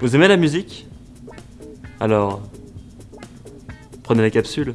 Vous aimez la musique? Alors, prenez la capsule.